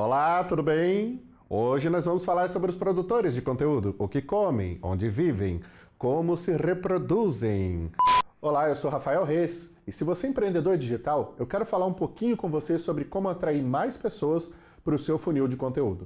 Olá, tudo bem? Hoje nós vamos falar sobre os produtores de conteúdo, o que comem, onde vivem, como se reproduzem. Olá, eu sou Rafael Reis e se você é empreendedor digital, eu quero falar um pouquinho com você sobre como atrair mais pessoas para o seu funil de conteúdo.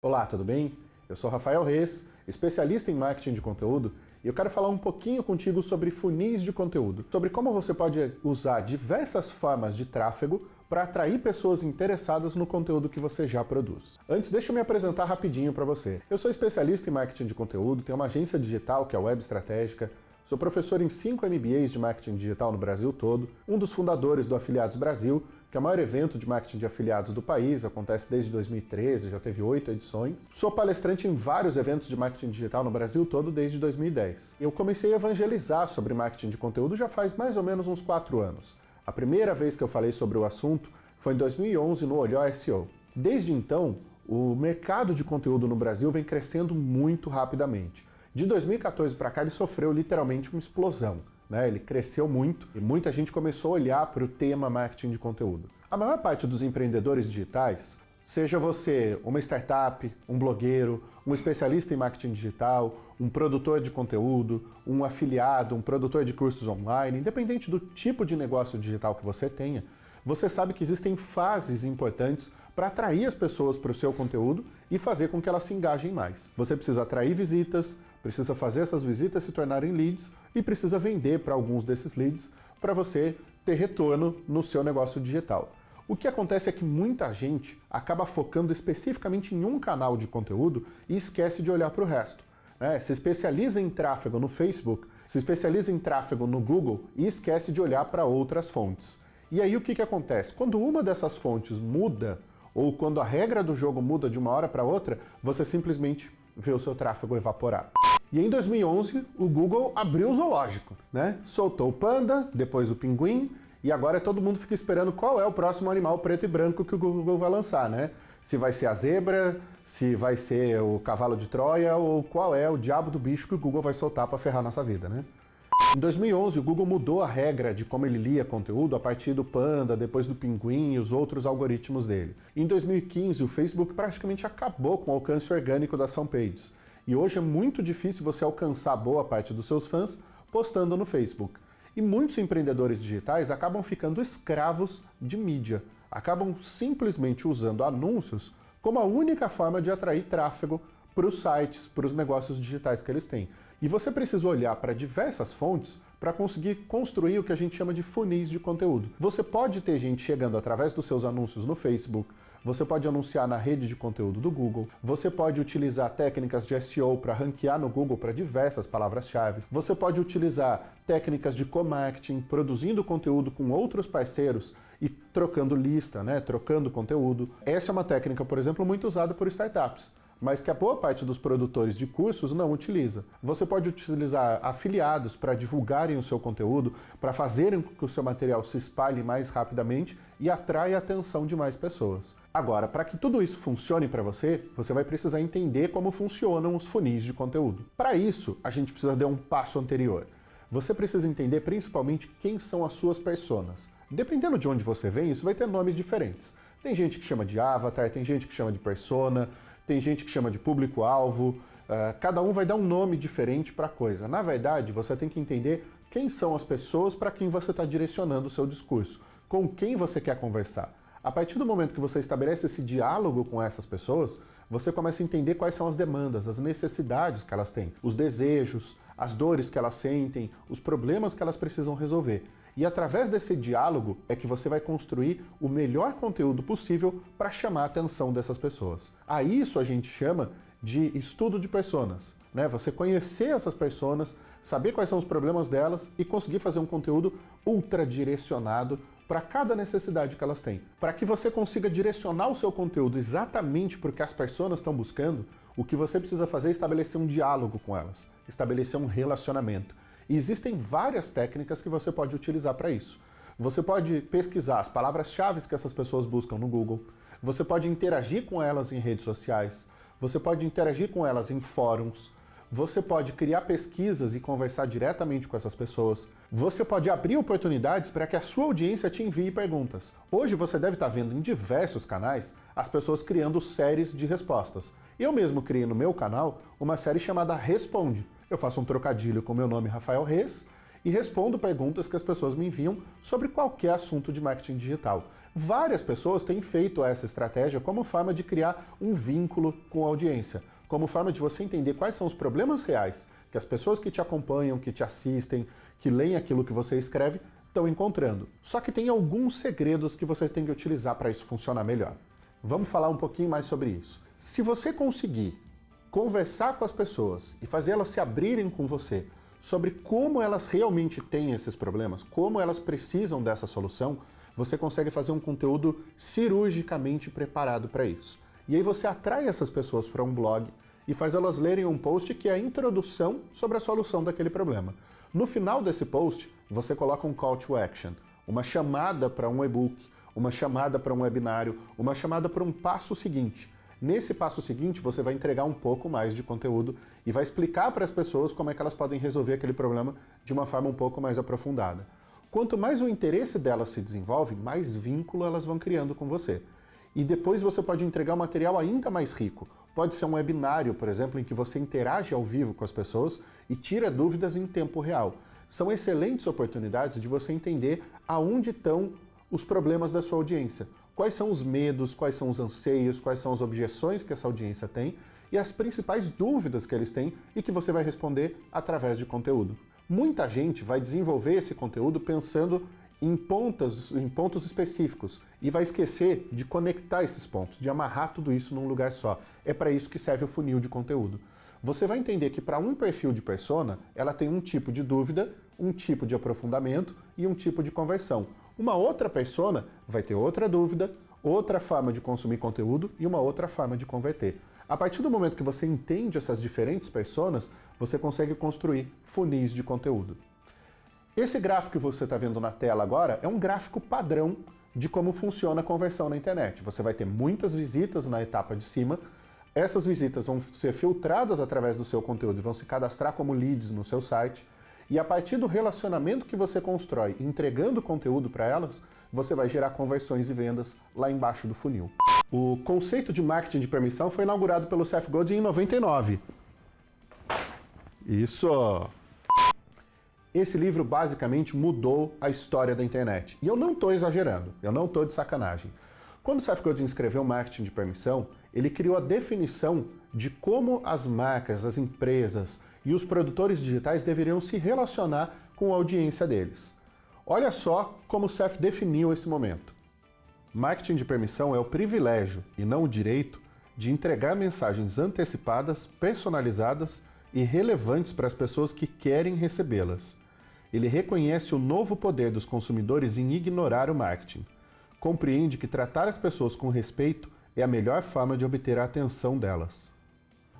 Olá, tudo bem? Eu sou Rafael Reis, especialista em marketing de conteúdo, e eu quero falar um pouquinho contigo sobre funis de conteúdo, sobre como você pode usar diversas formas de tráfego para atrair pessoas interessadas no conteúdo que você já produz. Antes, deixa eu me apresentar rapidinho para você. Eu sou especialista em marketing de conteúdo, tenho uma agência digital que é a Web Estratégica, sou professor em 5 MBAs de marketing digital no Brasil todo, um dos fundadores do Afiliados Brasil, que é o maior evento de marketing de afiliados do país, acontece desde 2013, já teve oito edições. Sou palestrante em vários eventos de marketing digital no Brasil todo desde 2010. Eu comecei a evangelizar sobre marketing de conteúdo já faz mais ou menos uns quatro anos. A primeira vez que eu falei sobre o assunto foi em 2011 no Olhó SEO. Desde então, o mercado de conteúdo no Brasil vem crescendo muito rapidamente. De 2014 para cá ele sofreu literalmente uma explosão. Né? Ele cresceu muito e muita gente começou a olhar para o tema marketing de conteúdo. A maior parte dos empreendedores digitais, seja você uma startup, um blogueiro, um especialista em marketing digital, um produtor de conteúdo, um afiliado, um produtor de cursos online, independente do tipo de negócio digital que você tenha, você sabe que existem fases importantes para atrair as pessoas para o seu conteúdo e fazer com que elas se engajem mais. Você precisa atrair visitas, precisa fazer essas visitas se tornarem leads e precisa vender para alguns desses leads para você ter retorno no seu negócio digital. O que acontece é que muita gente acaba focando especificamente em um canal de conteúdo e esquece de olhar para o resto. Né? Se especializa em tráfego no Facebook, se especializa em tráfego no Google e esquece de olhar para outras fontes. E aí o que, que acontece? Quando uma dessas fontes muda, ou quando a regra do jogo muda de uma hora para outra, você simplesmente vê o seu tráfego evaporar. E em 2011, o Google abriu o zoológico, né? Soltou o panda, depois o pinguim, e agora todo mundo fica esperando qual é o próximo animal preto e branco que o Google vai lançar, né? Se vai ser a zebra, se vai ser o cavalo de Troia, ou qual é o diabo do bicho que o Google vai soltar para ferrar nossa vida, né? Em 2011, o Google mudou a regra de como ele lia conteúdo a partir do Panda, depois do Pinguim e os outros algoritmos dele. Em 2015, o Facebook praticamente acabou com o alcance orgânico das fanpages. E hoje é muito difícil você alcançar boa parte dos seus fãs postando no Facebook. E muitos empreendedores digitais acabam ficando escravos de mídia, acabam simplesmente usando anúncios como a única forma de atrair tráfego para os sites, para os negócios digitais que eles têm. E você precisa olhar para diversas fontes para conseguir construir o que a gente chama de funis de conteúdo. Você pode ter gente chegando através dos seus anúncios no Facebook, você pode anunciar na rede de conteúdo do Google, você pode utilizar técnicas de SEO para ranquear no Google para diversas palavras-chave, você pode utilizar técnicas de co-marketing, produzindo conteúdo com outros parceiros e trocando lista, né, trocando conteúdo. Essa é uma técnica, por exemplo, muito usada por startups mas que a boa parte dos produtores de cursos não utiliza. Você pode utilizar afiliados para divulgarem o seu conteúdo, para fazerem com que o seu material se espalhe mais rapidamente e atraia a atenção de mais pessoas. Agora, para que tudo isso funcione para você, você vai precisar entender como funcionam os funis de conteúdo. Para isso, a gente precisa dar um passo anterior. Você precisa entender principalmente quem são as suas personas. Dependendo de onde você vem, isso vai ter nomes diferentes. Tem gente que chama de avatar, tem gente que chama de persona, tem gente que chama de público-alvo, uh, cada um vai dar um nome diferente para a coisa. Na verdade, você tem que entender quem são as pessoas para quem você está direcionando o seu discurso, com quem você quer conversar. A partir do momento que você estabelece esse diálogo com essas pessoas, você começa a entender quais são as demandas, as necessidades que elas têm, os desejos, as dores que elas sentem, os problemas que elas precisam resolver. E através desse diálogo é que você vai construir o melhor conteúdo possível para chamar a atenção dessas pessoas. A isso a gente chama de estudo de personas. Né? Você conhecer essas pessoas, saber quais são os problemas delas e conseguir fazer um conteúdo ultra direcionado para cada necessidade que elas têm. Para que você consiga direcionar o seu conteúdo exatamente para o que as pessoas estão buscando, o que você precisa fazer é estabelecer um diálogo com elas, estabelecer um relacionamento. E existem várias técnicas que você pode utilizar para isso. Você pode pesquisar as palavras-chave que essas pessoas buscam no Google, você pode interagir com elas em redes sociais, você pode interagir com elas em fóruns, você pode criar pesquisas e conversar diretamente com essas pessoas. Você pode abrir oportunidades para que a sua audiência te envie perguntas. Hoje você deve estar vendo em diversos canais as pessoas criando séries de respostas. Eu mesmo criei no meu canal uma série chamada Responde. Eu faço um trocadilho com meu nome Rafael Reis e respondo perguntas que as pessoas me enviam sobre qualquer assunto de marketing digital. Várias pessoas têm feito essa estratégia como forma de criar um vínculo com a audiência como forma de você entender quais são os problemas reais que as pessoas que te acompanham, que te assistem, que leem aquilo que você escreve, estão encontrando. Só que tem alguns segredos que você tem que utilizar para isso funcionar melhor. Vamos falar um pouquinho mais sobre isso. Se você conseguir conversar com as pessoas e fazer elas se abrirem com você sobre como elas realmente têm esses problemas, como elas precisam dessa solução, você consegue fazer um conteúdo cirurgicamente preparado para isso. E aí você atrai essas pessoas para um blog e faz elas lerem um post que é a introdução sobre a solução daquele problema. No final desse post, você coloca um call to action, uma chamada para um e-book, uma chamada para um webinário, uma chamada para um passo seguinte. Nesse passo seguinte, você vai entregar um pouco mais de conteúdo e vai explicar para as pessoas como é que elas podem resolver aquele problema de uma forma um pouco mais aprofundada. Quanto mais o interesse delas se desenvolve, mais vínculo elas vão criando com você. E depois você pode entregar um material ainda mais rico. Pode ser um webinário, por exemplo, em que você interage ao vivo com as pessoas e tira dúvidas em tempo real. São excelentes oportunidades de você entender aonde estão os problemas da sua audiência. Quais são os medos, quais são os anseios, quais são as objeções que essa audiência tem e as principais dúvidas que eles têm e que você vai responder através de conteúdo. Muita gente vai desenvolver esse conteúdo pensando em pontos, em pontos específicos e vai esquecer de conectar esses pontos, de amarrar tudo isso num lugar só. É para isso que serve o funil de conteúdo. Você vai entender que para um perfil de persona, ela tem um tipo de dúvida, um tipo de aprofundamento e um tipo de conversão. Uma outra persona vai ter outra dúvida, outra forma de consumir conteúdo e uma outra forma de converter. A partir do momento que você entende essas diferentes personas, você consegue construir funis de conteúdo. Esse gráfico que você está vendo na tela agora é um gráfico padrão de como funciona a conversão na internet. Você vai ter muitas visitas na etapa de cima, essas visitas vão ser filtradas através do seu conteúdo e vão se cadastrar como leads no seu site, e a partir do relacionamento que você constrói entregando conteúdo para elas, você vai gerar conversões e vendas lá embaixo do funil. O conceito de marketing de permissão foi inaugurado pelo Seth Godin em 99. Isso! Esse livro basicamente mudou a história da internet. E eu não estou exagerando, eu não estou de sacanagem. Quando Seth Godin escreveu Marketing de Permissão, ele criou a definição de como as marcas, as empresas e os produtores digitais deveriam se relacionar com a audiência deles. Olha só como Seth definiu esse momento. Marketing de permissão é o privilégio, e não o direito, de entregar mensagens antecipadas, personalizadas e relevantes para as pessoas que querem recebê-las ele reconhece o novo poder dos consumidores em ignorar o marketing. Compreende que tratar as pessoas com respeito é a melhor forma de obter a atenção delas.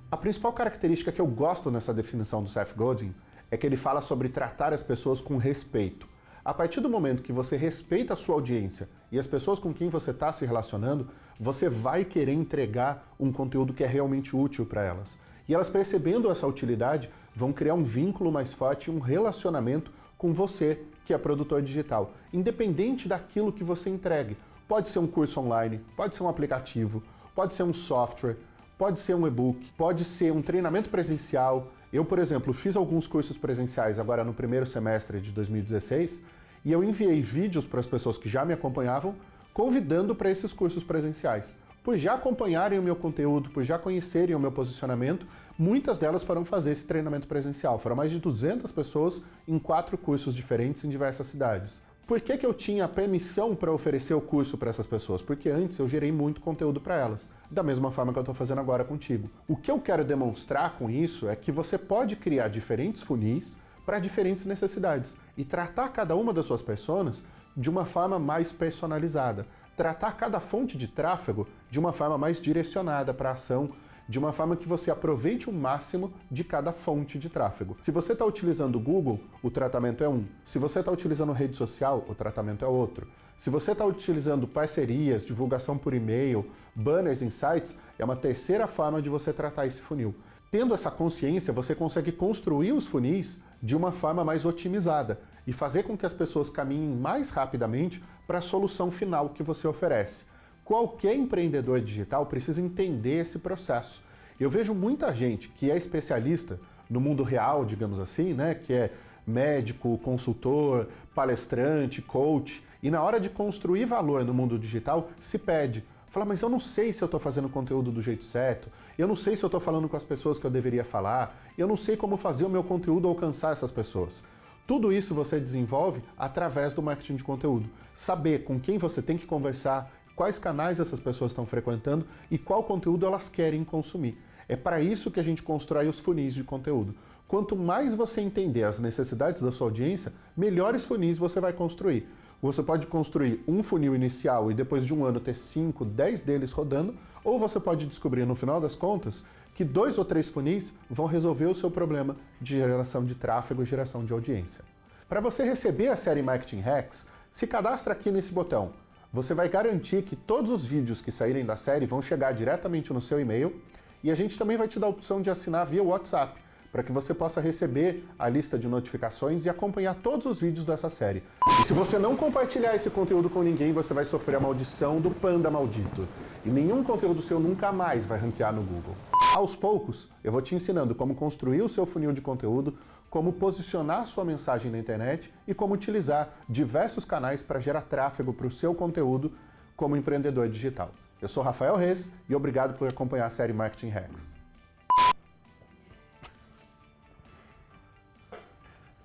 A principal característica que eu gosto nessa definição do Seth Godin é que ele fala sobre tratar as pessoas com respeito. A partir do momento que você respeita a sua audiência e as pessoas com quem você está se relacionando, você vai querer entregar um conteúdo que é realmente útil para elas. E elas percebendo essa utilidade, vão criar um vínculo mais forte, um relacionamento com você, que é produtor digital, independente daquilo que você entregue. Pode ser um curso online, pode ser um aplicativo, pode ser um software, pode ser um e-book, pode ser um treinamento presencial. Eu, por exemplo, fiz alguns cursos presenciais agora no primeiro semestre de 2016 e eu enviei vídeos para as pessoas que já me acompanhavam convidando para esses cursos presenciais por já acompanharem o meu conteúdo, por já conhecerem o meu posicionamento, muitas delas foram fazer esse treinamento presencial. Foram mais de 200 pessoas em quatro cursos diferentes em diversas cidades. Por que, que eu tinha permissão para oferecer o curso para essas pessoas? Porque antes eu gerei muito conteúdo para elas, da mesma forma que eu estou fazendo agora contigo. O que eu quero demonstrar com isso é que você pode criar diferentes funis para diferentes necessidades e tratar cada uma das suas pessoas de uma forma mais personalizada tratar cada fonte de tráfego de uma forma mais direcionada para a ação, de uma forma que você aproveite o máximo de cada fonte de tráfego. Se você está utilizando o Google, o tratamento é um. Se você está utilizando rede social, o tratamento é outro. Se você está utilizando parcerias, divulgação por e-mail, banners em sites, é uma terceira forma de você tratar esse funil. Tendo essa consciência, você consegue construir os funis de uma forma mais otimizada e fazer com que as pessoas caminhem mais rapidamente para a solução final que você oferece. Qualquer empreendedor digital precisa entender esse processo. Eu vejo muita gente que é especialista no mundo real, digamos assim, né, que é médico, consultor, palestrante, coach, e na hora de construir valor no mundo digital, se pede. Fala, mas eu não sei se eu estou fazendo conteúdo do jeito certo, eu não sei se eu estou falando com as pessoas que eu deveria falar, eu não sei como fazer o meu conteúdo alcançar essas pessoas. Tudo isso você desenvolve através do marketing de conteúdo. Saber com quem você tem que conversar, quais canais essas pessoas estão frequentando e qual conteúdo elas querem consumir. É para isso que a gente constrói os funis de conteúdo. Quanto mais você entender as necessidades da sua audiência, melhores funis você vai construir. Você pode construir um funil inicial e depois de um ano ter 5, 10 deles rodando, ou você pode descobrir no final das contas que dois ou três funis vão resolver o seu problema de geração de tráfego e geração de audiência. Para você receber a série Marketing Hacks, se cadastra aqui nesse botão. Você vai garantir que todos os vídeos que saírem da série vão chegar diretamente no seu e-mail e a gente também vai te dar a opção de assinar via WhatsApp, para que você possa receber a lista de notificações e acompanhar todos os vídeos dessa série. E se você não compartilhar esse conteúdo com ninguém, você vai sofrer a maldição do panda maldito. E nenhum conteúdo seu nunca mais vai ranquear no Google. Aos poucos, eu vou te ensinando como construir o seu funil de conteúdo, como posicionar sua mensagem na internet e como utilizar diversos canais para gerar tráfego para o seu conteúdo como empreendedor digital. Eu sou Rafael Reis e obrigado por acompanhar a série Marketing Hacks.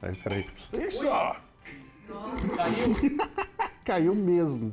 Peraí, peraí. Isso! Caiu? Caiu mesmo.